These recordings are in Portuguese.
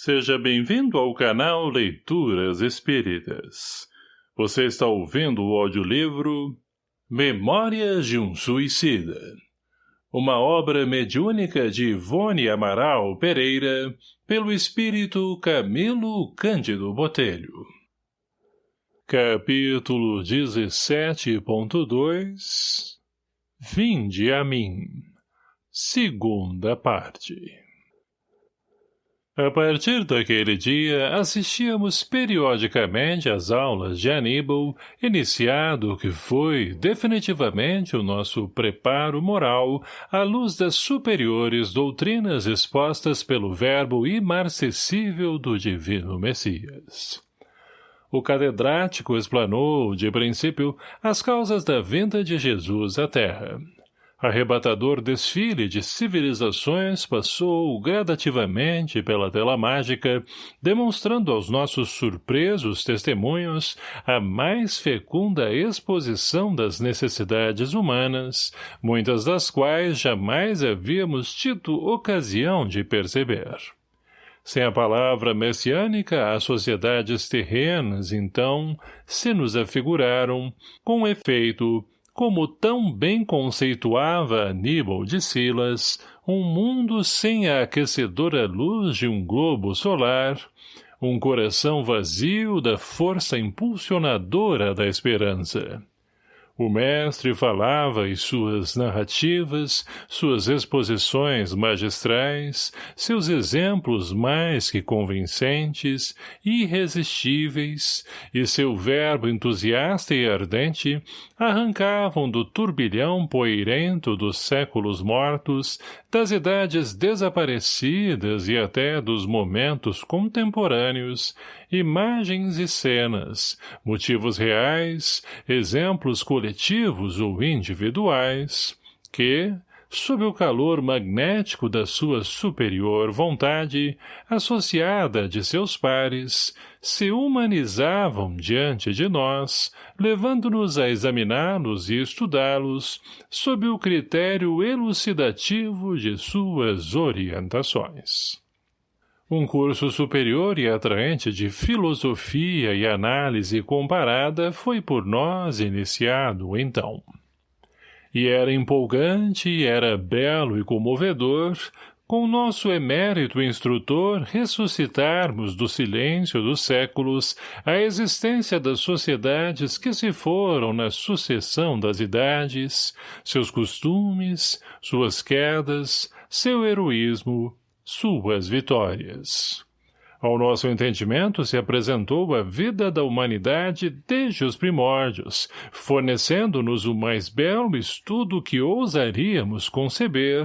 Seja bem-vindo ao canal Leituras Espíritas. Você está ouvindo o audiolivro Memórias de um Suicida. Uma obra mediúnica de Ivone Amaral Pereira, pelo espírito Camilo Cândido Botelho. Capítulo 17.2 Vinde a mim. Segunda parte. A partir daquele dia, assistíamos periodicamente às aulas de Aníbal, iniciado o que foi, definitivamente, o nosso preparo moral à luz das superiores doutrinas expostas pelo verbo imarcessível do divino Messias. O catedrático explanou, de princípio, as causas da vinda de Jesus à Terra, arrebatador desfile de civilizações passou gradativamente pela tela mágica, demonstrando aos nossos surpresos testemunhos a mais fecunda exposição das necessidades humanas, muitas das quais jamais havíamos tido ocasião de perceber. Sem a palavra messiânica, as sociedades terrenas, então, se nos afiguraram, com efeito, como tão bem conceituava Aníbal de Silas, um mundo sem a aquecedora luz de um globo solar, um coração vazio da força impulsionadora da esperança. O mestre falava e suas narrativas, suas exposições magistrais, seus exemplos mais que convincentes, irresistíveis, e seu verbo entusiasta e ardente, arrancavam do turbilhão poeirento dos séculos mortos, das idades desaparecidas e até dos momentos contemporâneos, imagens e cenas, motivos reais, exemplos coletivos ou individuais, que, sob o calor magnético da sua superior vontade, associada de seus pares, se humanizavam diante de nós, levando-nos a examiná-los e estudá-los sob o critério elucidativo de suas orientações. Um curso superior e atraente de filosofia e análise comparada foi por nós iniciado, então. E era empolgante, era belo e comovedor, com nosso emérito instrutor ressuscitarmos do silêncio dos séculos a existência das sociedades que se foram na sucessão das idades, seus costumes, suas quedas, seu heroísmo, suas vitórias. Ao nosso entendimento se apresentou a vida da humanidade desde os primórdios, fornecendo-nos o mais belo estudo que ousaríamos conceber,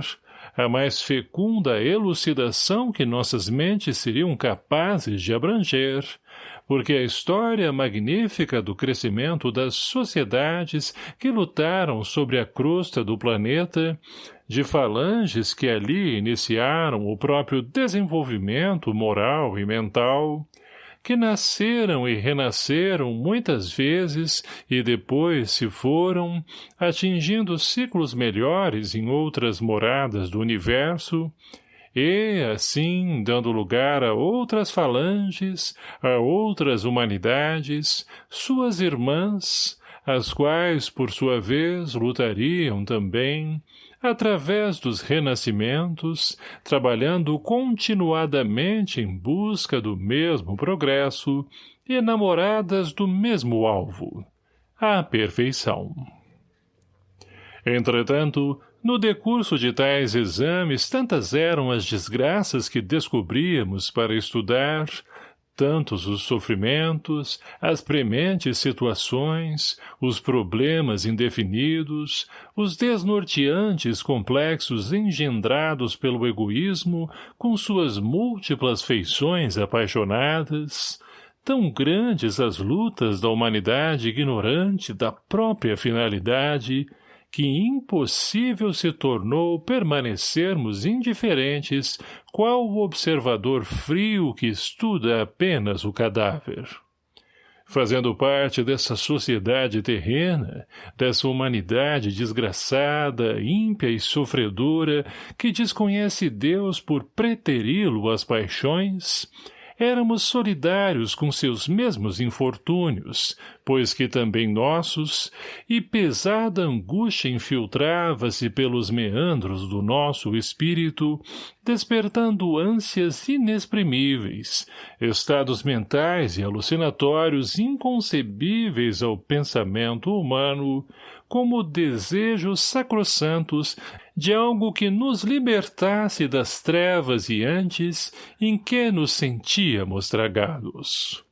a mais fecunda elucidação que nossas mentes seriam capazes de abranger, porque a história magnífica do crescimento das sociedades que lutaram sobre a crosta do planeta de falanges que ali iniciaram o próprio desenvolvimento moral e mental, que nasceram e renasceram muitas vezes e depois se foram, atingindo ciclos melhores em outras moradas do universo, e, assim, dando lugar a outras falanges, a outras humanidades, suas irmãs, as quais, por sua vez, lutariam também, através dos renascimentos, trabalhando continuadamente em busca do mesmo progresso, enamoradas do mesmo alvo, a perfeição. Entretanto, no decurso de tais exames tantas eram as desgraças que descobríamos para estudar, tantos os sofrimentos, as prementes situações, os problemas indefinidos, os desnorteantes complexos engendrados pelo egoísmo com suas múltiplas feições apaixonadas, tão grandes as lutas da humanidade ignorante da própria finalidade, que impossível se tornou permanecermos indiferentes qual o observador frio que estuda apenas o cadáver. fazendo parte dessa sociedade terrena, dessa humanidade desgraçada, ímpia e sofredora, que desconhece Deus por preteri-lo às paixões, éramos solidários com seus mesmos infortúnios, pois que também nossos, e pesada angústia infiltrava-se pelos meandros do nosso espírito, despertando ânsias inexprimíveis, estados mentais e alucinatórios inconcebíveis ao pensamento humano, como desejos sacrossantos de algo que nos libertasse das trevas e antes em que nos sentíamos tragados.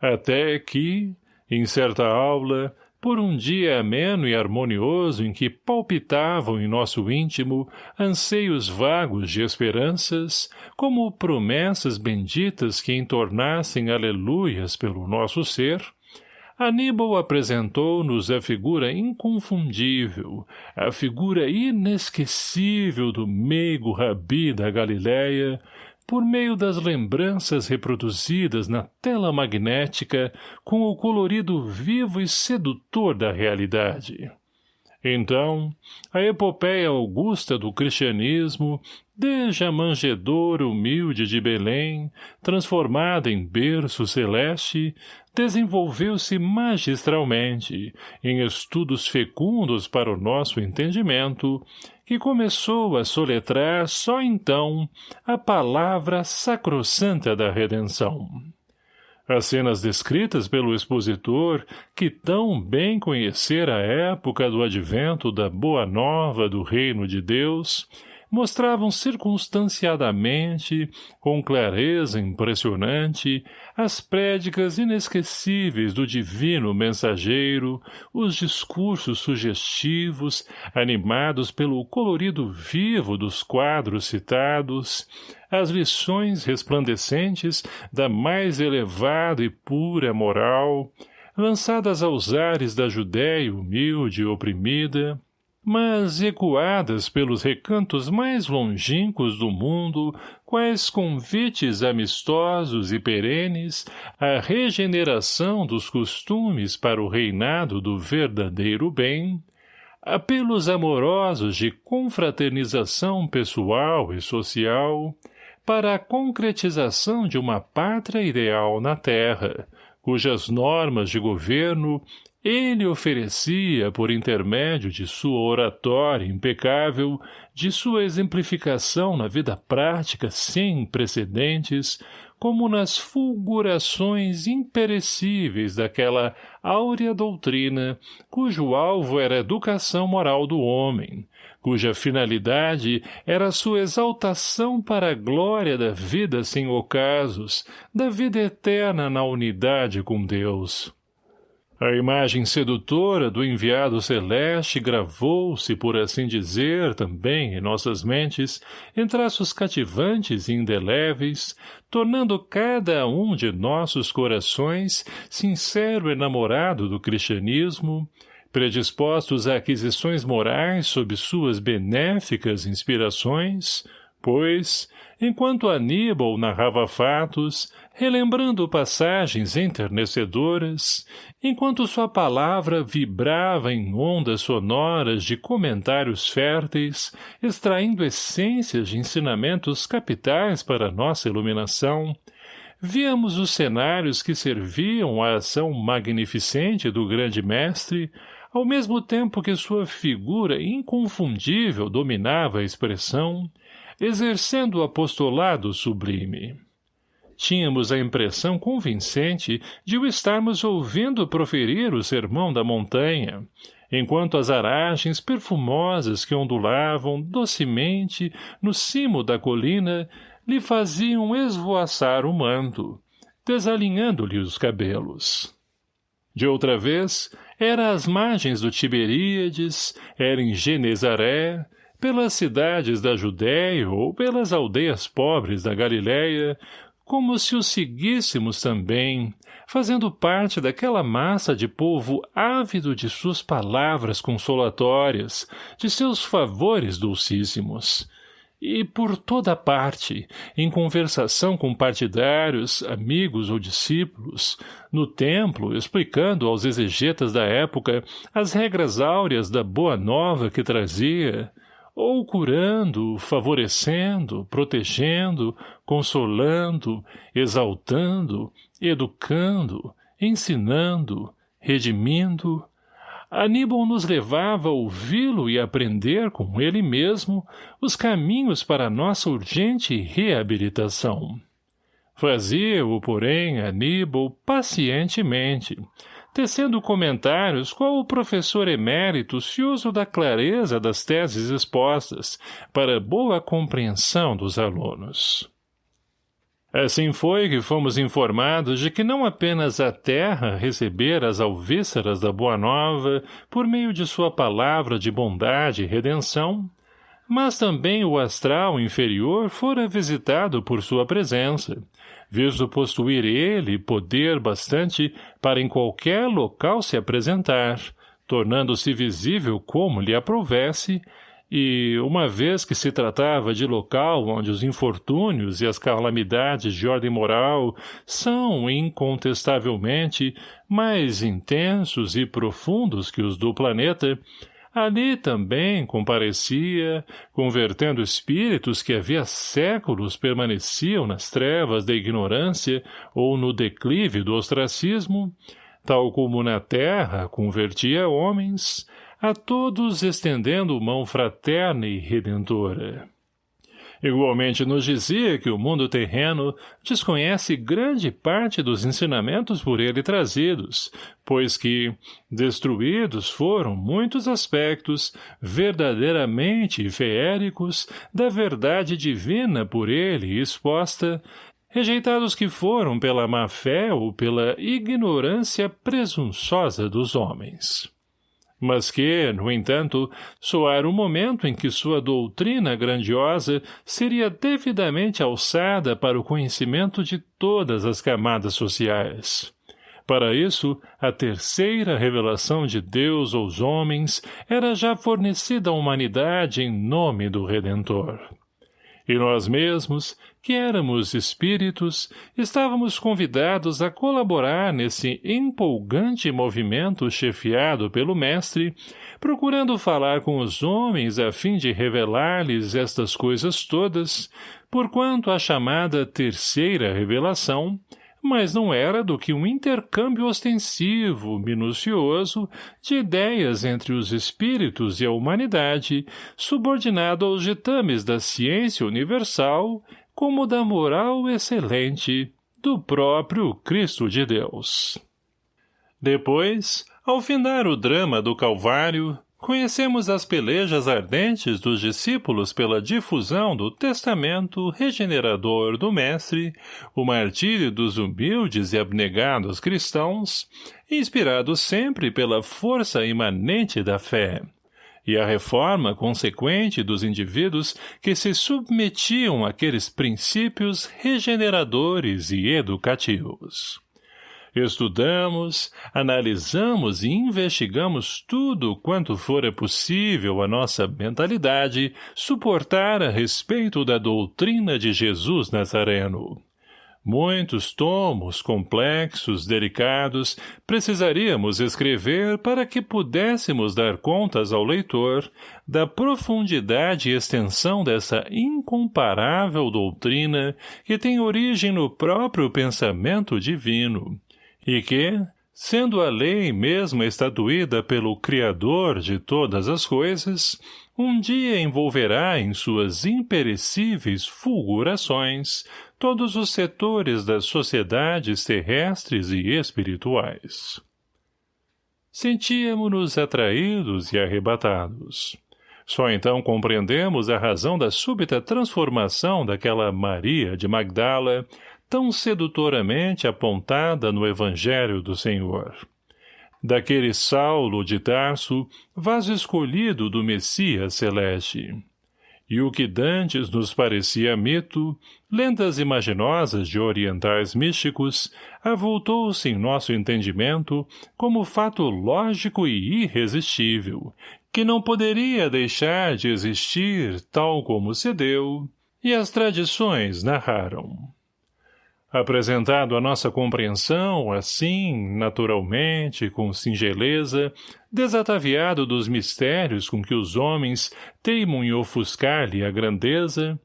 Até que, em certa aula, por um dia ameno e harmonioso em que palpitavam em nosso íntimo anseios vagos de esperanças, como promessas benditas que entornassem aleluias pelo nosso ser, Aníbal apresentou-nos a figura inconfundível, a figura inesquecível do meigo rabi da Galileia, por meio das lembranças reproduzidas na tela magnética com o colorido vivo e sedutor da realidade. Então, a epopeia augusta do cristianismo, desde a manjedoura humilde de Belém, transformada em berço celeste, desenvolveu-se magistralmente, em estudos fecundos para o nosso entendimento, que começou a soletrar só então a palavra sacrossanta da redenção. As cenas descritas pelo expositor, que tão bem conhecera a época do advento da Boa Nova do Reino de Deus, mostravam circunstanciadamente, com clareza impressionante, as prédicas inesquecíveis do divino mensageiro, os discursos sugestivos, animados pelo colorido vivo dos quadros citados, as lições resplandecentes da mais elevada e pura moral, lançadas aos ares da Judéia humilde e oprimida, mas ecoadas pelos recantos mais longínquos do mundo, quais convites amistosos e perenes à regeneração dos costumes para o reinado do verdadeiro bem, apelos amorosos de confraternização pessoal e social, para a concretização de uma pátria ideal na terra, cujas normas de governo ele oferecia, por intermédio de sua oratória impecável, de sua exemplificação na vida prática sem precedentes, como nas fulgurações imperecíveis daquela áurea doutrina cujo alvo era a educação moral do homem, cuja finalidade era sua exaltação para a glória da vida sem ocasos, da vida eterna na unidade com Deus. A imagem sedutora do enviado celeste gravou-se, por assim dizer, também em nossas mentes, em traços cativantes e indeléveis, tornando cada um de nossos corações sincero enamorado do cristianismo, predispostos a aquisições morais sob suas benéficas inspirações, pois, enquanto Aníbal narrava fatos, relembrando passagens enternecedoras, enquanto sua palavra vibrava em ondas sonoras de comentários férteis, extraindo essências de ensinamentos capitais para nossa iluminação, víamos os cenários que serviam à ação magnificente do grande mestre, ao mesmo tempo que sua figura inconfundível dominava a expressão, exercendo o apostolado sublime. Tínhamos a impressão convincente de o estarmos ouvindo proferir o sermão da montanha, enquanto as aragens perfumosas que ondulavam docemente no cimo da colina lhe faziam esvoaçar o manto, desalinhando-lhe os cabelos. De outra vez, era às margens do Tiberíades, era em Genezaré, pelas cidades da Judéia ou pelas aldeias pobres da Galiléia, como se o seguíssemos também, fazendo parte daquela massa de povo ávido de suas palavras consolatórias, de seus favores dulcíssimos. e por toda parte, em conversação com partidários, amigos ou discípulos, no templo, explicando aos exegetas da época as regras áureas da boa nova que trazia, ou curando, favorecendo, protegendo, consolando, exaltando, educando, ensinando, redimindo, Aníbal nos levava a ouvi-lo e aprender com ele mesmo os caminhos para nossa urgente reabilitação. Fazia-o, porém, Aníbal pacientemente, tecendo comentários qual o professor emérito cioso da clareza das teses expostas para boa compreensão dos alunos. Assim foi que fomos informados de que não apenas a terra recebera as alvíceras da Boa Nova por meio de sua palavra de bondade e redenção, mas também o astral inferior fora visitado por sua presença, visto possuir ele poder bastante para em qualquer local se apresentar, tornando-se visível como lhe aprovesse, e, uma vez que se tratava de local onde os infortúnios e as calamidades de ordem moral são, incontestavelmente, mais intensos e profundos que os do planeta, ali também comparecia, convertendo espíritos que havia séculos permaneciam nas trevas da ignorância ou no declive do ostracismo, tal como na terra convertia homens, a todos estendendo mão fraterna e redentora. Igualmente nos dizia que o mundo terreno desconhece grande parte dos ensinamentos por ele trazidos, pois que, destruídos foram muitos aspectos verdadeiramente feéricos da verdade divina por ele exposta, rejeitados que foram pela má-fé ou pela ignorância presunçosa dos homens mas que, no entanto, soar o momento em que sua doutrina grandiosa seria devidamente alçada para o conhecimento de todas as camadas sociais. Para isso, a terceira revelação de Deus aos homens era já fornecida à humanidade em nome do Redentor. E nós mesmos, que éramos espíritos, estávamos convidados a colaborar nesse empolgante movimento chefiado pelo mestre, procurando falar com os homens a fim de revelar-lhes estas coisas todas, porquanto a chamada terceira revelação, mas não era do que um intercâmbio ostensivo, minucioso, de ideias entre os espíritos e a humanidade, subordinado aos ditames da ciência universal como da moral excelente do próprio Cristo de Deus. Depois, ao findar o drama do Calvário, conhecemos as pelejas ardentes dos discípulos pela difusão do testamento regenerador do Mestre, o martírio dos humildes e abnegados cristãos, inspirados sempre pela força imanente da fé, e a reforma consequente dos indivíduos que se submetiam àqueles princípios regeneradores e educativos. Estudamos, analisamos e investigamos tudo quanto fora possível a nossa mentalidade suportar a respeito da doutrina de Jesus Nazareno. Muitos tomos complexos, delicados, precisaríamos escrever para que pudéssemos dar contas ao leitor da profundidade e extensão dessa incomparável doutrina que tem origem no próprio pensamento divino, e que, sendo a lei mesma estatuída pelo Criador de todas as coisas, um dia envolverá em suas imperecíveis fulgurações todos os setores das sociedades terrestres e espirituais. Sentíamos-nos atraídos e arrebatados. Só então compreendemos a razão da súbita transformação daquela Maria de Magdala, tão sedutoramente apontada no Evangelho do Senhor. Daquele Saulo de Tarso, vaso escolhido do Messias celeste e o que dantes nos parecia mito, lendas imaginosas de orientais místicos, avultou-se em nosso entendimento como fato lógico e irresistível, que não poderia deixar de existir tal como se deu, e as tradições narraram. Apresentado à nossa compreensão, assim, naturalmente, com singeleza, desataviado dos mistérios com que os homens teimam em ofuscar-lhe a grandeza,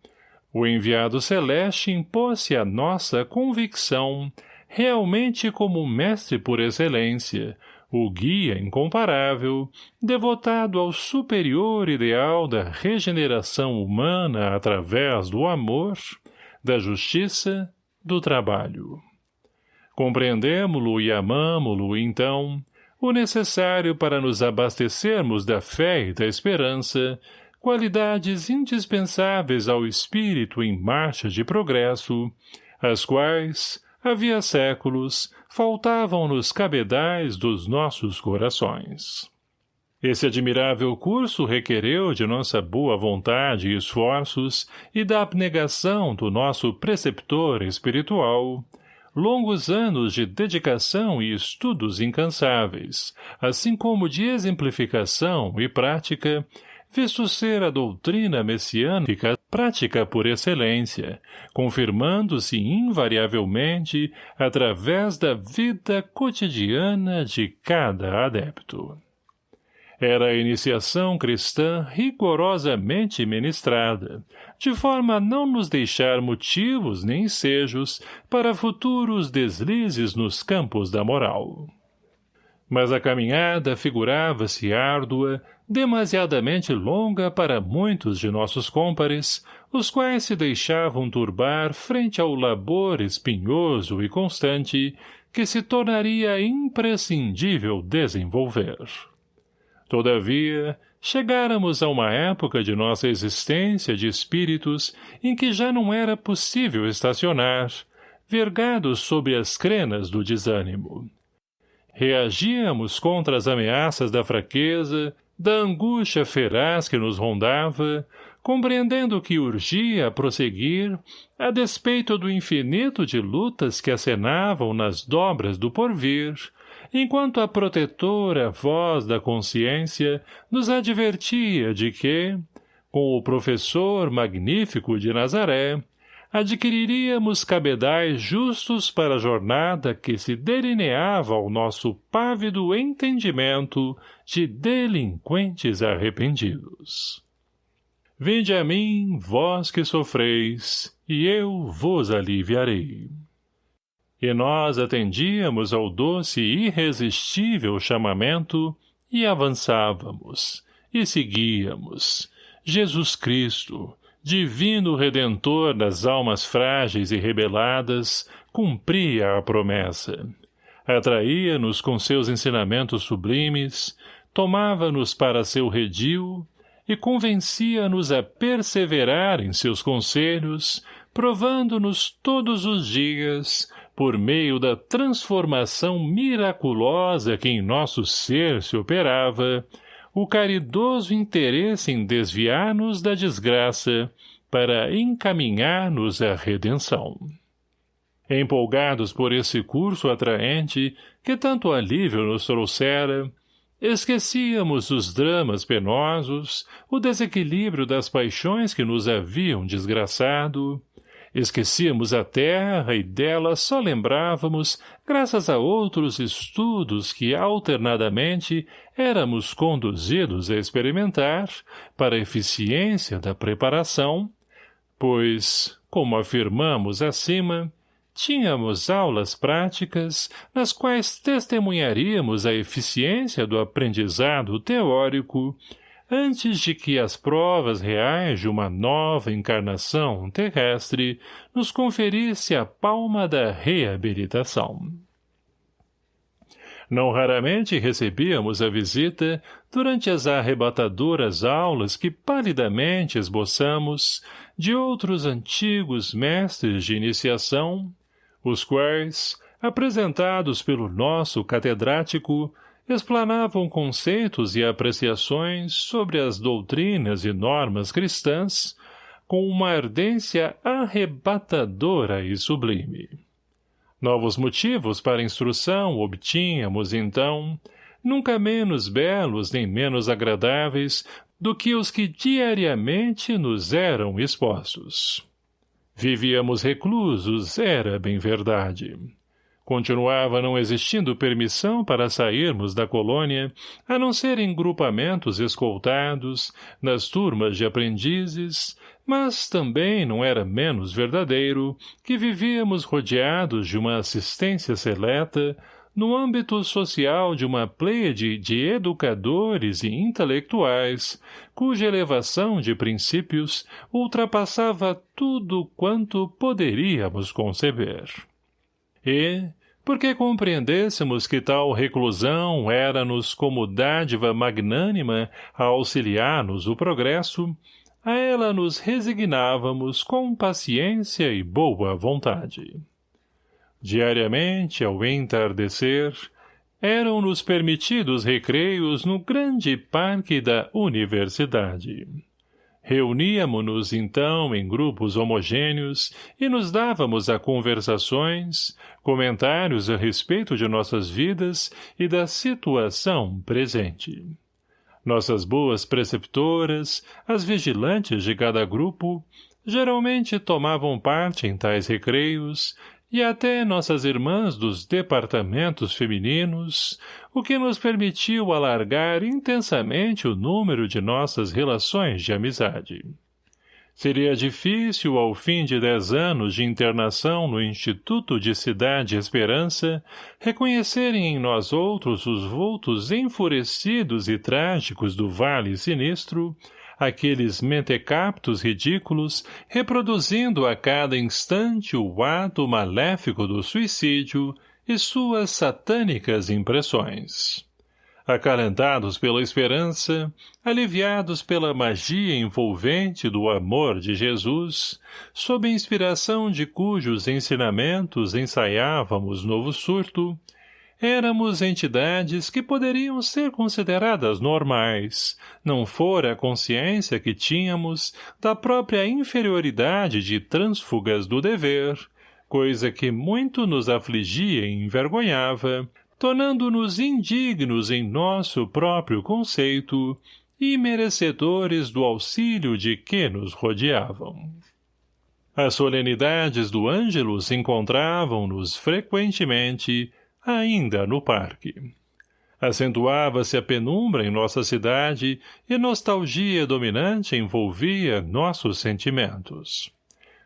o enviado celeste impôs-se à nossa convicção, realmente como mestre por excelência, o guia incomparável, devotado ao superior ideal da regeneração humana através do amor, da justiça, do trabalho. Compreendemo-lo e amamo-lo, então, o necessário para nos abastecermos da fé e da esperança, qualidades indispensáveis ao espírito em marcha de progresso, as quais, havia séculos, faltavam nos cabedais dos nossos corações. Esse admirável curso requereu de nossa boa vontade e esforços e da abnegação do nosso preceptor espiritual, longos anos de dedicação e estudos incansáveis, assim como de exemplificação e prática, visto ser a doutrina messiânica prática por excelência, confirmando-se invariavelmente através da vida cotidiana de cada adepto. Era a iniciação cristã rigorosamente ministrada, de forma a não nos deixar motivos nem ensejos para futuros deslizes nos campos da moral. Mas a caminhada figurava-se árdua, demasiadamente longa para muitos de nossos cômpares, os quais se deixavam turbar frente ao labor espinhoso e constante que se tornaria imprescindível desenvolver. Todavia, chegáramos a uma época de nossa existência de espíritos em que já não era possível estacionar, vergados sob as crenas do desânimo. Reagíamos contra as ameaças da fraqueza, da angústia feraz que nos rondava, compreendendo que urgia prosseguir, a despeito do infinito de lutas que acenavam nas dobras do porvir, enquanto a protetora voz da consciência nos advertia de que, com o professor magnífico de Nazaré, adquiriríamos cabedais justos para a jornada que se delineava ao nosso pávido entendimento de delinquentes arrependidos. Vinde a mim, vós que sofreis, e eu vos aliviarei e nós atendíamos ao doce e irresistível chamamento e avançávamos, e seguíamos. Jesus Cristo, divino Redentor das almas frágeis e rebeladas, cumpria a promessa. Atraía-nos com seus ensinamentos sublimes, tomava-nos para seu redil e convencia-nos a perseverar em seus conselhos, provando-nos todos os dias por meio da transformação miraculosa que em nosso ser se operava, o caridoso interesse em desviar-nos da desgraça para encaminhar-nos à redenção. Empolgados por esse curso atraente que tanto alívio nos trouxera, esquecíamos os dramas penosos, o desequilíbrio das paixões que nos haviam desgraçado, Esquecíamos a terra e dela só lembrávamos, graças a outros estudos que alternadamente éramos conduzidos a experimentar, para a eficiência da preparação, pois, como afirmamos acima, tínhamos aulas práticas nas quais testemunharíamos a eficiência do aprendizado teórico antes de que as provas reais de uma nova encarnação terrestre nos conferisse a palma da reabilitação. Não raramente recebíamos a visita, durante as arrebatadoras aulas que palidamente esboçamos, de outros antigos mestres de iniciação, os quais, apresentados pelo nosso catedrático, explanavam conceitos e apreciações sobre as doutrinas e normas cristãs com uma ardência arrebatadora e sublime. Novos motivos para instrução obtínhamos, então, nunca menos belos nem menos agradáveis do que os que diariamente nos eram expostos. Vivíamos reclusos, era bem verdade. Continuava não existindo permissão para sairmos da colônia, a não ser em grupamentos escoltados, nas turmas de aprendizes, mas também não era menos verdadeiro que vivíamos rodeados de uma assistência seleta, no âmbito social de uma pleiade de educadores e intelectuais, cuja elevação de princípios ultrapassava tudo quanto poderíamos conceber. E, porque compreendêssemos que tal reclusão era-nos como dádiva magnânima a auxiliar-nos o progresso, a ela nos resignávamos com paciência e boa vontade. Diariamente, ao entardecer, eram-nos permitidos recreios no grande parque da universidade. Reuníamo-nos, então, em grupos homogêneos e nos dávamos a conversações, comentários a respeito de nossas vidas e da situação presente. Nossas boas preceptoras, as vigilantes de cada grupo, geralmente tomavam parte em tais recreios, e até nossas irmãs dos departamentos femininos, o que nos permitiu alargar intensamente o número de nossas relações de amizade. Seria difícil, ao fim de dez anos de internação no Instituto de Cidade Esperança, reconhecerem em nós outros os vultos enfurecidos e trágicos do Vale Sinistro, aqueles mentecaptos ridículos, reproduzindo a cada instante o ato maléfico do suicídio e suas satânicas impressões. Acalentados pela esperança, aliviados pela magia envolvente do amor de Jesus, sob a inspiração de cujos ensinamentos ensaiávamos novo surto, éramos entidades que poderiam ser consideradas normais, não fora a consciência que tínhamos da própria inferioridade de trânsfugas do dever, coisa que muito nos afligia e envergonhava, tornando-nos indignos em nosso próprio conceito e merecedores do auxílio de que nos rodeavam. As solenidades do Ângelus encontravam-nos frequentemente ainda no parque. Acentuava-se a penumbra em nossa cidade e nostalgia dominante envolvia nossos sentimentos.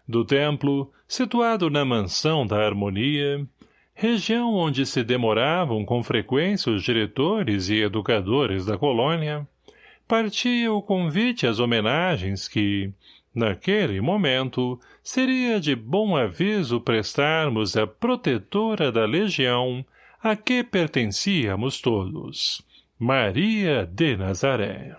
Do templo, situado na mansão da harmonia, região onde se demoravam com frequência os diretores e educadores da colônia, partia o convite às homenagens que, naquele momento, seria de bom aviso prestarmos à protetora da legião a que pertencíamos todos, Maria de Nazaré.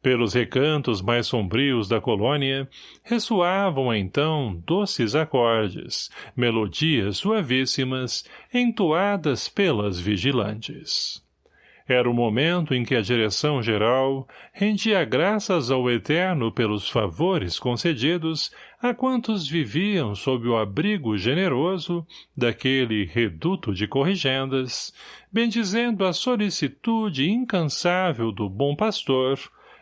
Pelos recantos mais sombrios da colônia, ressoavam então doces acordes, melodias suavíssimas, entoadas pelas vigilantes. Era o momento em que a direção-geral rendia graças ao Eterno pelos favores concedidos a quantos viviam sob o abrigo generoso daquele reduto de corrigendas, bendizendo a solicitude incansável do bom pastor,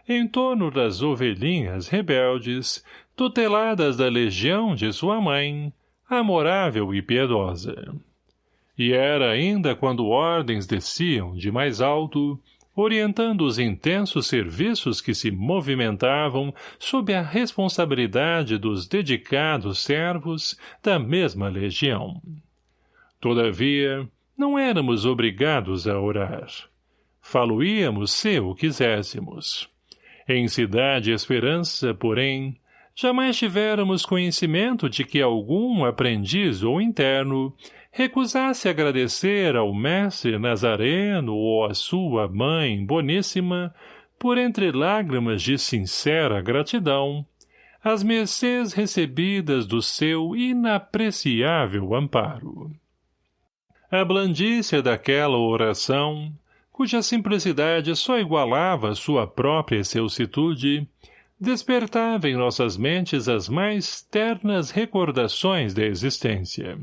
em torno das ovelhinhas rebeldes, tuteladas da legião de sua mãe, amorável e piedosa. E era ainda quando ordens desciam de mais alto, orientando os intensos serviços que se movimentavam sob a responsabilidade dos dedicados servos da mesma legião. Todavia, não éramos obrigados a orar. Faloíamos se o quiséssemos. Em Cidade Esperança, porém, jamais tivéramos conhecimento de que algum aprendiz ou interno recusasse agradecer ao mestre Nazareno ou à sua mãe boníssima, por entre lágrimas de sincera gratidão, as mercês recebidas do seu inapreciável amparo. A blandícia daquela oração, cuja simplicidade só igualava sua própria excelsitude, despertava em nossas mentes as mais ternas recordações da existência.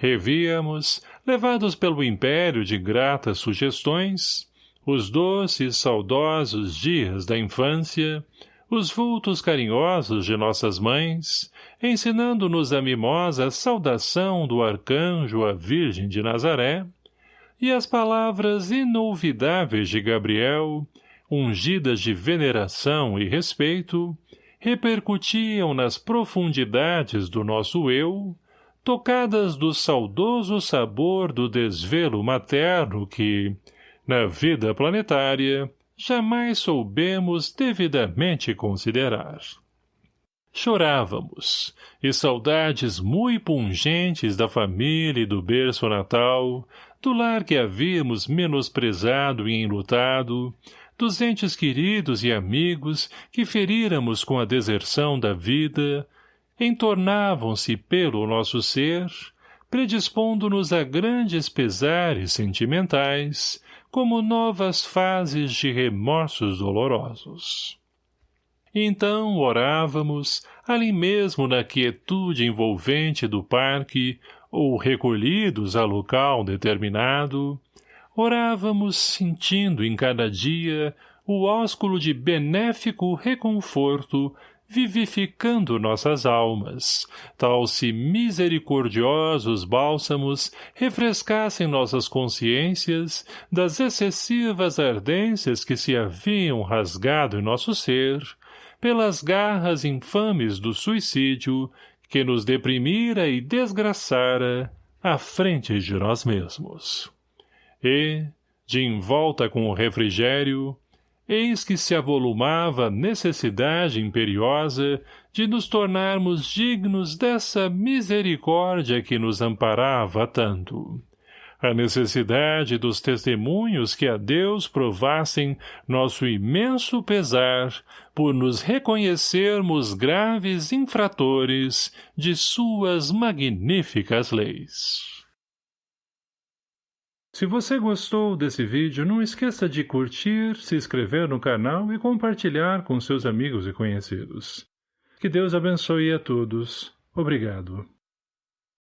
Revíamos, levados pelo império de gratas sugestões, os doces, saudosos dias da infância, os vultos carinhosos de nossas mães, ensinando-nos a mimosa saudação do arcanjo à Virgem de Nazaré, e as palavras inolvidáveis de Gabriel, ungidas de veneração e respeito, repercutiam nas profundidades do nosso eu, tocadas do saudoso sabor do desvelo materno que, na vida planetária, jamais soubemos devidamente considerar. Chorávamos, e saudades muito pungentes da família e do berço natal, do lar que havíamos menosprezado e enlutado, dos entes queridos e amigos que feríramos com a deserção da vida, entornavam-se pelo nosso ser, predispondo-nos a grandes pesares sentimentais, como novas fases de remorsos dolorosos. Então orávamos, ali mesmo na quietude envolvente do parque, ou recolhidos a local determinado, orávamos sentindo em cada dia o ósculo de benéfico reconforto vivificando nossas almas, tal se misericordiosos bálsamos refrescassem nossas consciências das excessivas ardências que se haviam rasgado em nosso ser, pelas garras infames do suicídio que nos deprimira e desgraçara à frente de nós mesmos. E, de envolta com o refrigério, eis que se avolumava a necessidade imperiosa de nos tornarmos dignos dessa misericórdia que nos amparava tanto. A necessidade dos testemunhos que a Deus provassem nosso imenso pesar por nos reconhecermos graves infratores de suas magníficas leis. Se você gostou desse vídeo, não esqueça de curtir, se inscrever no canal e compartilhar com seus amigos e conhecidos. Que Deus abençoe a todos. Obrigado.